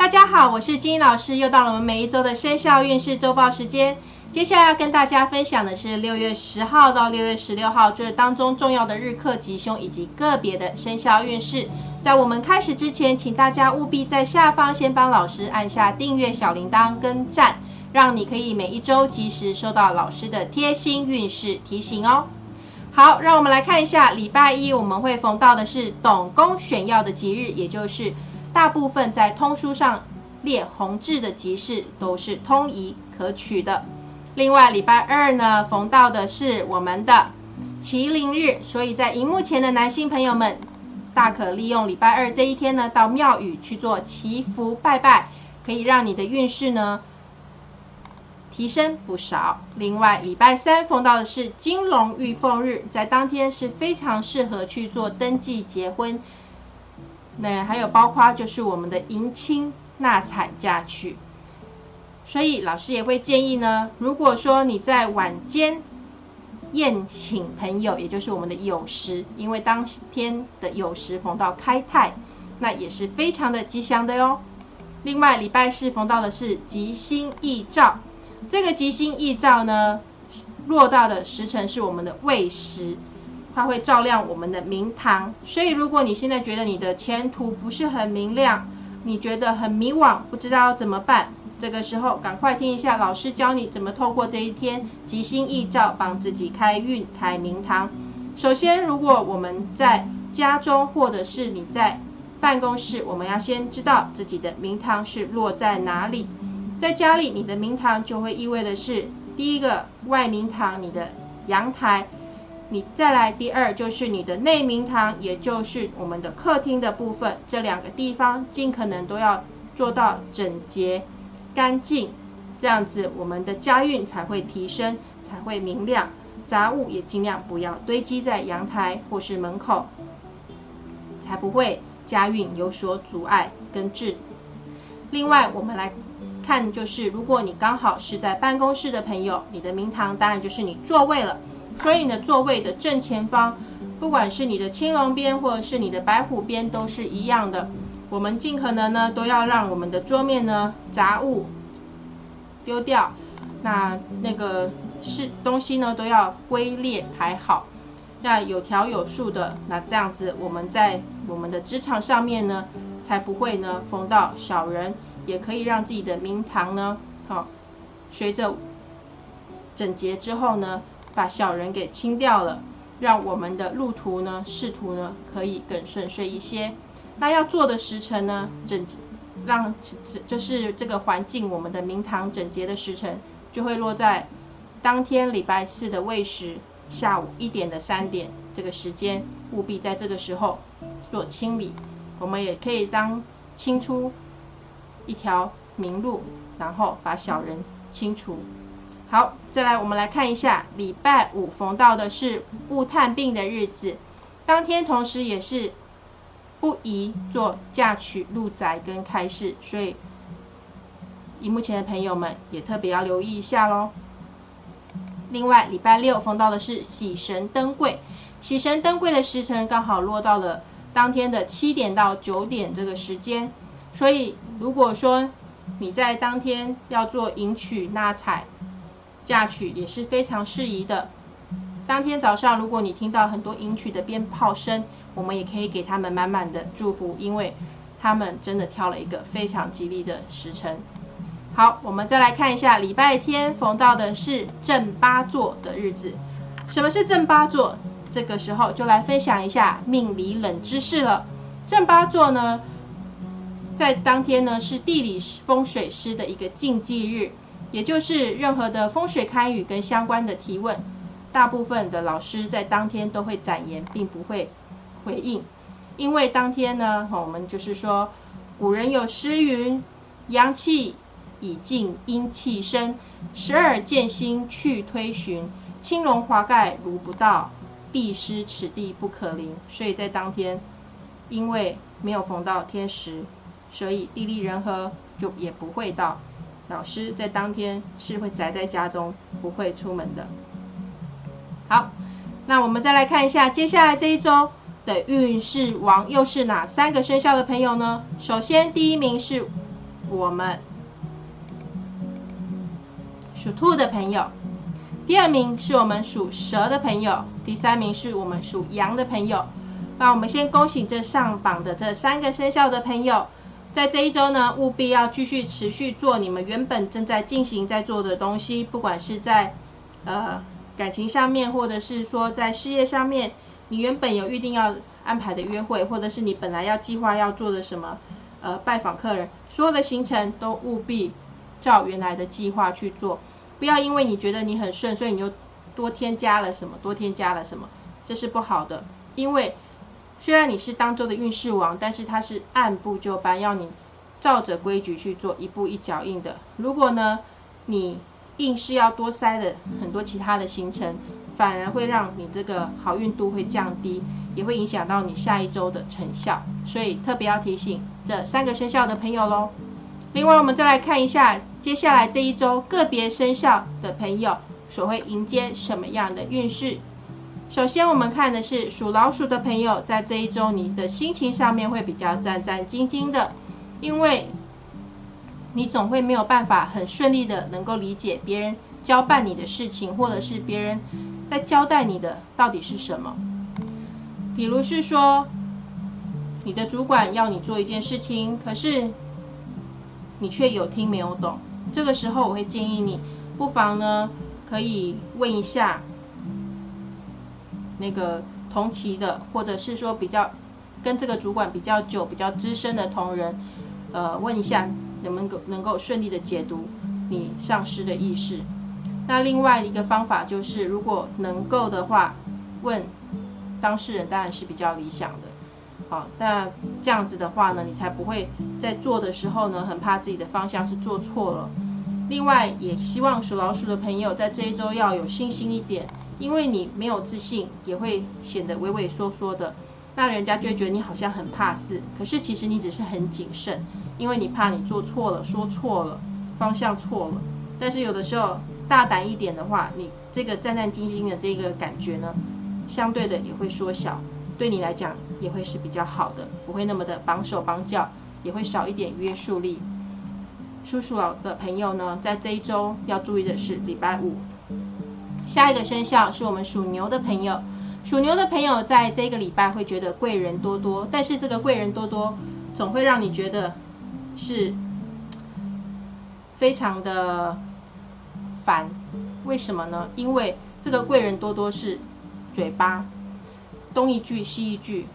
大家好，我是金英老师，又到了我们每一周的生肖运势周报时间。接下来要跟大家分享的是六月十号到六月十六号这当中重要的日课吉凶以及个别的生肖运势。在我们开始之前，请大家务必在下方先帮老师按下订阅小铃铛跟赞，让你可以每一周及时收到老师的贴心运势提醒哦。好，让我们来看一下礼拜一我们会逢到的是董公选要的吉日，也就是大部分在通书上列红字的吉事都是通宜可取的。另外，礼拜二呢，逢到的是我们的麒麟日，所以在荧幕前的男性朋友们，大可利用礼拜二这一天呢，到庙宇去做祈福拜拜，可以让你的运势呢提升不少。另外，礼拜三逢到的是金龙玉凤日，在当天是非常适合去做登记结婚，那还有包括就是我们的迎亲纳采嫁娶。所以老师也会建议呢，如果说你在晚间宴请朋友，也就是我们的酉时，因为当天的酉时逢到开泰，那也是非常的吉祥的哟。另外礼拜四逢到的是吉星易照，这个吉星易照呢，落到的时辰是我们的未时，它会照亮我们的明堂。所以如果你现在觉得你的前途不是很明亮，你觉得很迷惘，不知道怎么办？这个时候，赶快听一下老师教你怎么透过这一天吉星易照，帮自己开运开明堂。首先，如果我们在家中或者是你在办公室，我们要先知道自己的明堂是落在哪里。在家里，你的明堂就会意味的是第一个外明堂，你的阳台；你再来第二就是你的内明堂，也就是我们的客厅的部分。这两个地方尽可能都要做到整洁。干净，这样子我们的家运才会提升，才会明亮。杂物也尽量不要堆积在阳台或是门口，才不会家运有所阻碍跟滞。另外，我们来看，就是如果你刚好是在办公室的朋友，你的明堂当然就是你座位了。所以你的座位的正前方，不管是你的青龙边或者是你的白虎边，都是一样的。我们尽可能呢，都要让我们的桌面呢杂物丢掉，那那个是东西呢都要归列排好，那有条有数的，那这样子我们在我们的职场上面呢，才不会呢逢到小人，也可以让自己的明堂呢，好，随着整洁之后呢，把小人给清掉了，让我们的路途呢仕途呢可以更顺遂一些。那要做的时辰呢？整让就是这个环境，我们的明堂整洁的时辰，就会落在当天礼拜四的未时，下午一点的三点这个时间，务必在这个时候做清理。我们也可以当清出一条明路，然后把小人清除。好，再来我们来看一下，礼拜五逢到的是勿探病的日子，当天同时也是。不宜做嫁娶、入宅跟开市，所以荧幕前的朋友们也特别要留意一下喽。另外，礼拜六逢到的是喜神登柜，喜神登柜的时辰刚好落到了当天的七点到九点这个时间，所以如果说你在当天要做迎娶、纳采、嫁娶，也是非常适宜的。当天早上，如果你听到很多迎娶的鞭炮声，我们也可以给他们满满的祝福，因为他们真的挑了一个非常吉利的时辰。好，我们再来看一下礼拜天逢到的是正八座的日子。什么是正八座？这个时候就来分享一下命理冷知识了。正八座呢，在当天呢是地理风水师的一个禁忌日，也就是任何的风水堪舆跟相关的提问，大部分的老师在当天都会展言，并不会。回应，因为当天呢，我们就是说，古人有诗云：“阳气已尽，阴气生，十二剑星去推寻，青龙华盖如不到，必失此地不可临。”所以在当天，因为没有逢到天时，所以地利人和就也不会到。老师在当天是会宅在家中，不会出门的。好，那我们再来看一下接下来这一周。的运势王又是哪三个生肖的朋友呢？首先，第一名是我们属兔的朋友，第二名是我们属蛇的朋友，第三名是我们属羊的朋友。那我们先恭喜这上榜的这三个生肖的朋友，在这一周呢，务必要继续持续做你们原本正在进行在做的东西，不管是在呃感情上面，或者是说在事业上面，你原本有预定要安排的约会，或者是你本来要计划要做的什么呃拜访客人，所有的行程都务必照原来的计划去做，不要因为你觉得你很顺，所以你就多添加了什么，多添加了什么，这是不好的，因为。虽然你是当周的运势王，但是它是按部就班，要你照着规矩去做，一步一脚印的。如果呢，你硬是要多塞了很多其他的行程，反而会让你这个好运度会降低，也会影响到你下一周的成效。所以特别要提醒这三个生肖的朋友喽。另外，我们再来看一下接下来这一周个别生肖的朋友所会迎接什么样的运势。首先，我们看的是属老鼠的朋友，在这一周，你的心情上面会比较战战兢兢的，因为你总会没有办法很顺利的能够理解别人交办你的事情，或者是别人在交代你的到底是什么。比如是说，你的主管要你做一件事情，可是你却有听没有懂，这个时候我会建议你，不妨呢可以问一下。那个同期的，或者是说比较跟这个主管比较久、比较资深的同仁，呃，问一下能不能够能够顺利的解读你上司的意识。那另外一个方法就是，如果能够的话，问当事人当然是比较理想的。好，那这样子的话呢，你才不会在做的时候呢，很怕自己的方向是做错了。另外，也希望属老鼠的朋友在这一周要有信心一点。因为你没有自信，也会显得畏畏缩缩的，那人家就会觉得你好像很怕事。可是其实你只是很谨慎，因为你怕你做错了、说错了、方向错了。但是有的时候大胆一点的话，你这个战战兢兢的这个感觉呢，相对的也会缩小，对你来讲也会是比较好的，不会那么的绑手绑脚，也会少一点约束力。叔叔老的朋友呢，在这一周要注意的是礼拜五。下一个生肖是我们属牛的朋友，属牛的朋友在这个礼拜会觉得贵人多多，但是这个贵人多多总会让你觉得是非常的烦。为什么呢？因为这个贵人多多是嘴巴东一句西一句，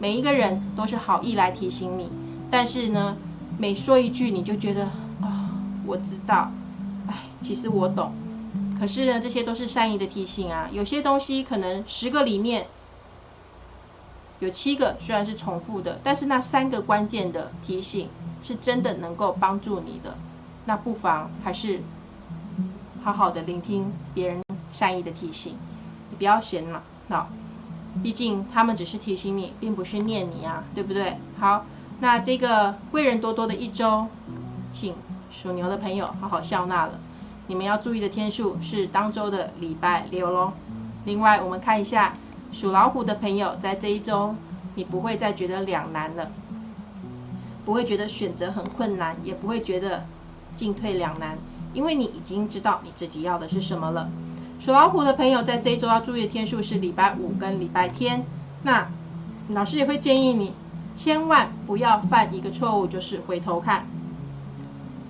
每一个人都是好意来提醒你，但是呢，每说一句你就觉得啊，我知道，哎，其实我懂。可是呢，这些都是善意的提醒啊。有些东西可能十个里面有七个虽然是重复的，但是那三个关键的提醒是真的能够帮助你的。那不妨还是好好的聆听别人善意的提醒，你不要嫌恼，毕竟他们只是提醒你，并不是念你啊，对不对？好，那这个贵人多多的一周，请属牛的朋友好好笑纳了。你们要注意的天数是当周的礼拜六喽。另外，我们看一下属老虎的朋友，在这一周，你不会再觉得两难了，不会觉得选择很困难，也不会觉得进退两难，因为你已经知道你自己要的是什么了。属老虎的朋友，在这一周要注意的天数是礼拜五跟礼拜天。那老师也会建议你，千万不要犯一个错误，就是回头看。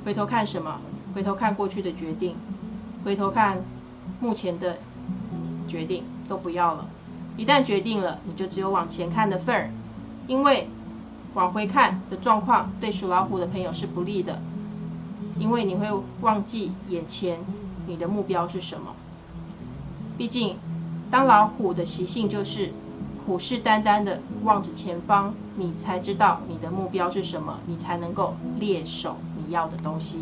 回头看什么？回头看过去的决定，回头看目前的决定都不要了。一旦决定了，你就只有往前看的份儿。因为往回看的状况对属老虎的朋友是不利的，因为你会忘记眼前你的目标是什么。毕竟，当老虎的习性就是虎视眈眈的望着前方，你才知道你的目标是什么，你才能够猎手你要的东西。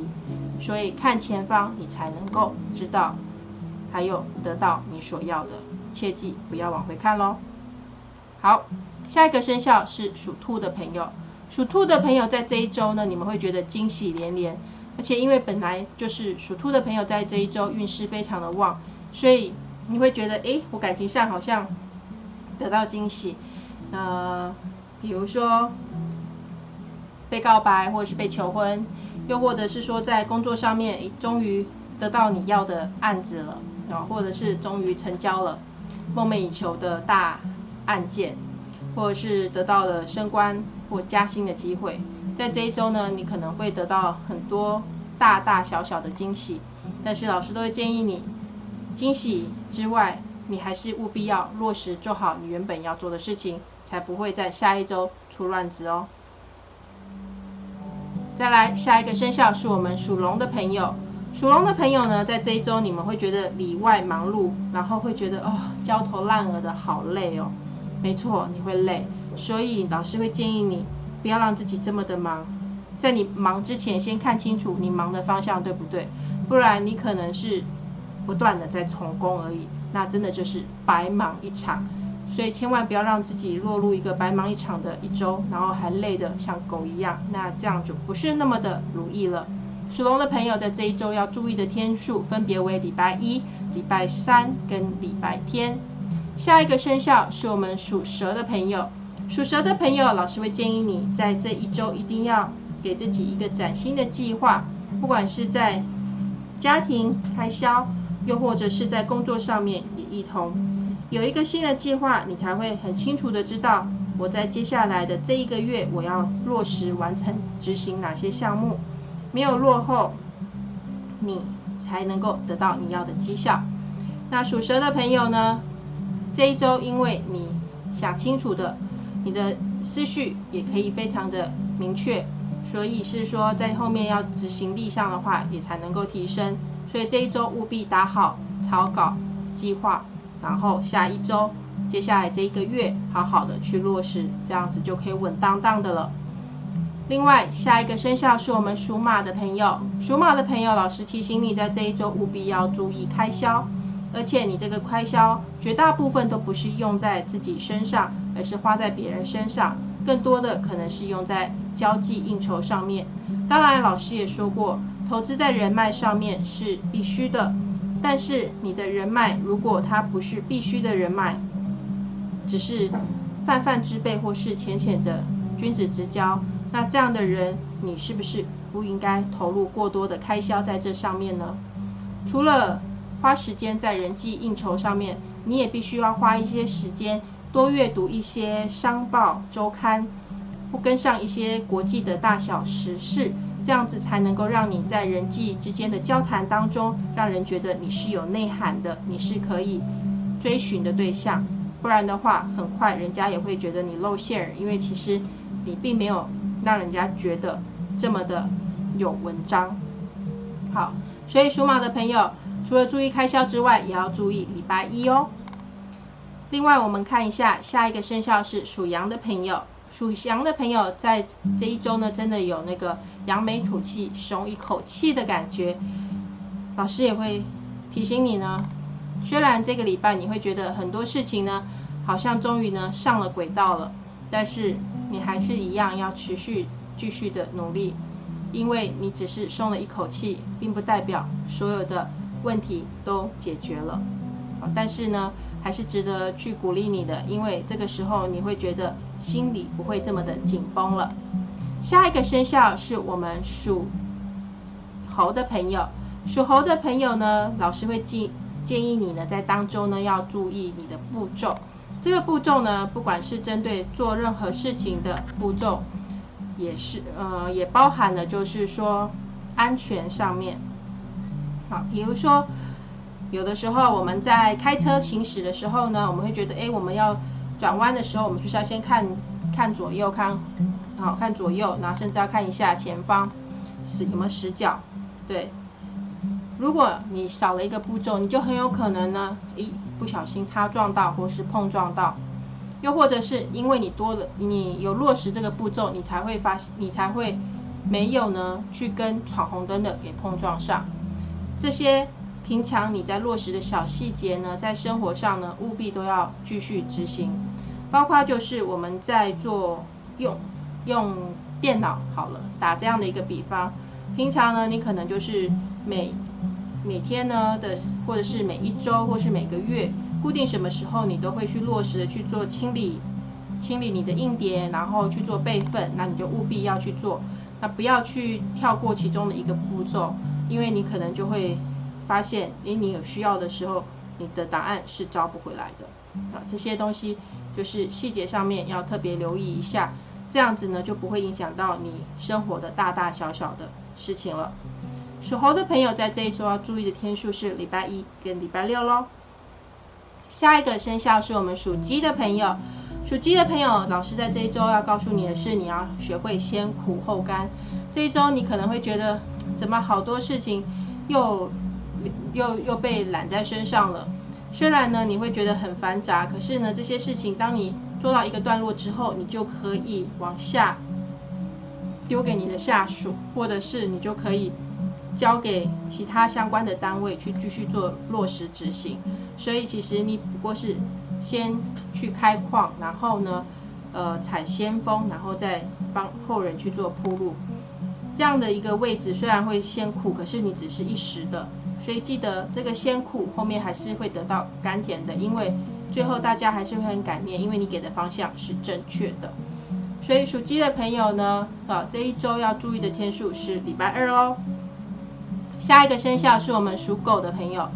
所以看前方，你才能够知道，还有得到你所要的。切记不要往回看喽。好，下一个生肖是属兔的朋友。属兔的朋友在这一周呢，你们会觉得惊喜连连，而且因为本来就是属兔的朋友在这一周运势非常的旺，所以你会觉得，哎，我感情上好像得到惊喜。呃，比如说被告白或者是被求婚。又或者是说在工作上面终于得到你要的案子了啊，或者是终于成交了梦寐以求的大案件，或者是得到了升官或加薪的机会，在这一周呢，你可能会得到很多大大小小的惊喜，但是老师都会建议你，惊喜之外，你还是务必要落实做好你原本要做的事情，才不会在下一周出乱子哦。再来，下一个生肖是我们属龙的朋友。属龙的朋友呢，在这一周你们会觉得里外忙碌，然后会觉得哦焦头烂额的好累哦。没错，你会累，所以老师会建议你不要让自己这么的忙。在你忙之前，先看清楚你忙的方向对不对，不然你可能是不断的在重工而已，那真的就是白忙一场。所以千万不要让自己落入一个白忙一场的一周，然后还累得像狗一样，那这样就不是那么的如意了。属龙的朋友在这一周要注意的天数分别为礼拜一、礼拜三跟礼拜天。下一个生肖是我们属蛇的朋友，属蛇的朋友，老师会建议你在这一周一定要给自己一个崭新的计划，不管是在家庭开销，又或者是在工作上面也一同。有一个新的计划，你才会很清楚的知道我在接下来的这一个月我要落实完成执行哪些项目，没有落后，你才能够得到你要的绩效。那属蛇的朋友呢，这一周因为你想清楚的，你的思绪也可以非常的明确，所以是说在后面要执行力上的话，也才能够提升。所以这一周务必打好草稿计划。然后下一周，接下来这一个月，好好的去落实，这样子就可以稳当当的了。另外，下一个生肖是我们属马的朋友，属马的朋友，老师提醒你，在这一周务必要注意开销，而且你这个开销绝大部分都不是用在自己身上，而是花在别人身上，更多的可能是用在交际应酬上面。当然，老师也说过，投资在人脉上面是必须的。但是你的人脉，如果他不是必须的人脉，只是泛泛之辈或是浅浅的君子之交，那这样的人，你是不是不应该投入过多的开销在这上面呢？除了花时间在人际应酬上面，你也必须要花一些时间多阅读一些商报周刊，不跟上一些国际的大小时事。这样子才能够让你在人际之间的交谈当中，让人觉得你是有内涵的，你是可以追寻的对象。不然的话，很快人家也会觉得你露馅儿，因为其实你并没有让人家觉得这么的有文章。好，所以属马的朋友，除了注意开销之外，也要注意礼拜一哦。另外，我们看一下下一个生肖是属羊的朋友。属羊的朋友在这一周呢，真的有那个扬眉吐气、松一口气的感觉。老师也会提醒你呢，虽然这个礼拜你会觉得很多事情呢，好像终于呢上了轨道了，但是你还是一样要持续继续的努力，因为你只是松了一口气，并不代表所有的问题都解决了。但是呢。还是值得去鼓励你的，因为这个时候你会觉得心里不会这么的紧绷了。下一个生肖是我们属猴的朋友，属猴的朋友呢，老师会建建议你呢，在当中呢要注意你的步骤。这个步骤呢，不管是针对做任何事情的步骤，也是呃，也包含了就是说安全上面。好，比如说。有的时候我们在开车行驶的时候呢，我们会觉得，哎，我们要转弯的时候，我们就是要先看看左右，看好看左右，然后甚至要看一下前方是有没有死角。对，如果你少了一个步骤，你就很有可能呢，一不小心擦撞到或是碰撞到，又或者是因为你多了，你有落实这个步骤，你才会发，你才会没有呢去跟闯红灯的给碰撞上，这些。平常你在落实的小细节呢，在生活上呢，务必都要继续执行。包括就是我们在做用用电脑好了，打这样的一个比方，平常呢，你可能就是每每天呢的，或者是每一周，或是每个月，固定什么时候你都会去落实的去做清理，清理你的硬碟，然后去做备份，那你就务必要去做。那不要去跳过其中的一个步骤，因为你可能就会发现，诶，你有需要的时候，你的答案是招不回来的。啊，这些东西就是细节上面要特别留意一下，这样子呢就不会影响到你生活的大大小小的事情了。属猴的朋友在这一周要注意的天数是礼拜一跟礼拜六喽。下一个生肖是我们属鸡的朋友，属鸡的朋友，老师在这一周要告诉你的是，你要学会先苦后甘。这一周你可能会觉得，怎么好多事情又又又被揽在身上了。虽然呢，你会觉得很繁杂，可是呢，这些事情当你做到一个段落之后，你就可以往下丢给你的下属，或者是你就可以交给其他相关的单位去继续做落实执行。所以其实你不过是先去开矿，然后呢，呃，采先锋，然后再帮后人去做铺路。这样的一个位置虽然会先苦，可是你只是一时的。所以记得这个先苦，后面还是会得到甘甜的，因为最后大家还是会很感念，因为你给的方向是正确的。所以属鸡的朋友呢，啊，这一周要注意的天数是礼拜二喽。下一个生肖是我们属狗的朋友，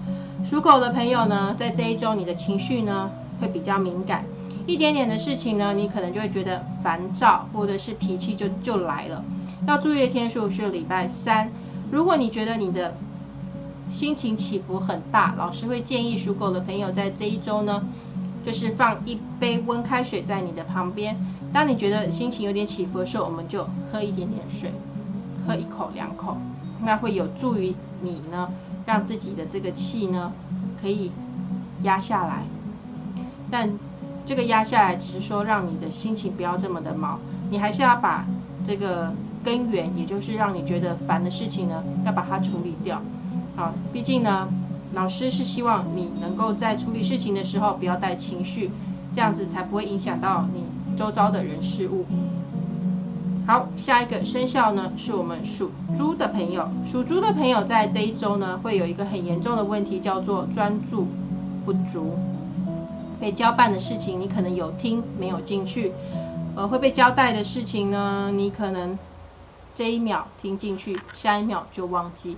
属狗的朋友呢，在这一周你的情绪呢会比较敏感，一点点的事情呢，你可能就会觉得烦躁，或者是脾气就就来了。要注意的天数是礼拜三。如果你觉得你的心情起伏很大，老师会建议属狗的朋友在这一周呢，就是放一杯温开水在你的旁边。当你觉得心情有点起伏的时候，我们就喝一点点水，喝一口两口，那会有助于你呢，让自己的这个气呢可以压下来。但这个压下来只是说让你的心情不要这么的毛，你还是要把这个根源，也就是让你觉得烦的事情呢，要把它处理掉。好，毕竟呢，老师是希望你能够在处理事情的时候不要带情绪，这样子才不会影响到你周遭的人事物。好，下一个生肖呢是我们属猪的朋友，属猪的朋友在这一周呢会有一个很严重的问题，叫做专注不足。被交办的事情你可能有听没有进去，呃，会被交代的事情呢，你可能这一秒听进去，下一秒就忘记。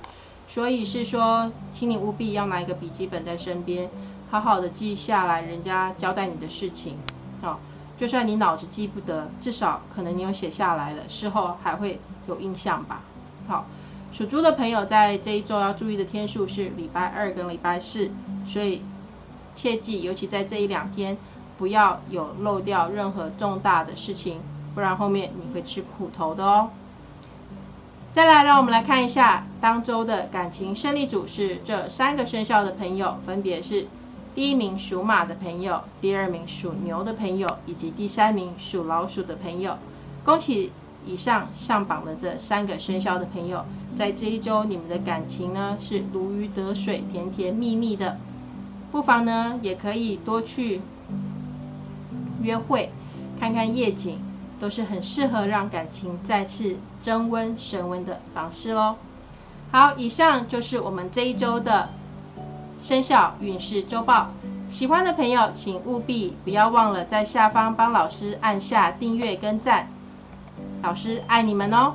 所以是说，请你务必要拿一个笔记本在身边，好好的记下来人家交代你的事情，哦，就算你脑子记不得，至少可能你有写下来了，事后还会有印象吧。好，属猪的朋友在这一周要注意的天数是礼拜二跟礼拜四，所以切记，尤其在这一两天，不要有漏掉任何重大的事情，不然后面你会吃苦头的哦。再来，让我们来看一下当周的感情胜利组是这三个生肖的朋友，分别是第一名属马的朋友，第二名属牛的朋友，以及第三名属老鼠的朋友。恭喜以上上榜的这三个生肖的朋友，在这一周你们的感情呢是如鱼得水，甜甜蜜蜜的。不妨呢也可以多去约会，看看夜景。都是很适合让感情再次增温升温的方式喽。好，以上就是我们这一周的生肖运势周报。喜欢的朋友，请务必不要忘了在下方帮老师按下订阅跟赞。老师爱你们哦。